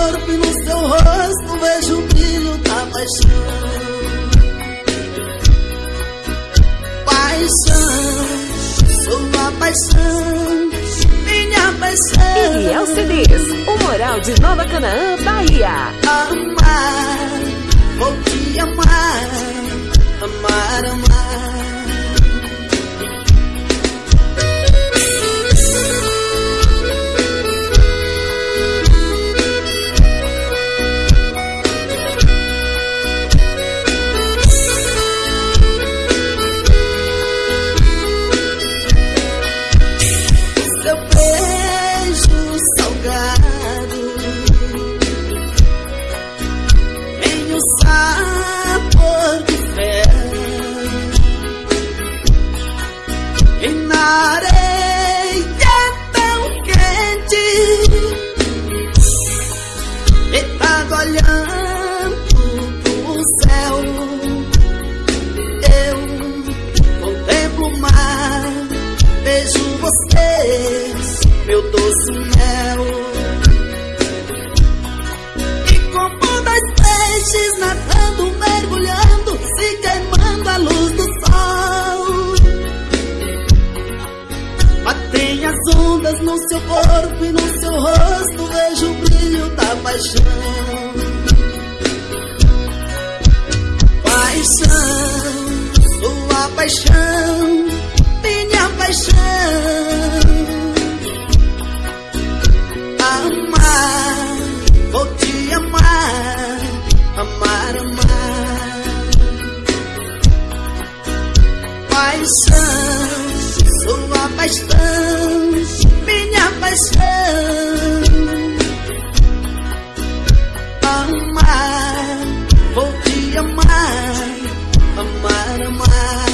corpo e no seu rosto, vejo o brilho da paixão. Paixão, sua paixão paixão. Iriel CDs, o moral de Nova Canaã, Bahia. Amar, vou te amar, amar, amar. olhando pro céu, eu contemplo o mar, vejo vocês, meu doce mel. no seu corpo e no seu rosto vejo o brilho da paixão. Paixão, sua paixão, minha paixão. Amar, vou te amar, amar, amar. Paixão, sua paixão amar, vou te amar, amar, amar.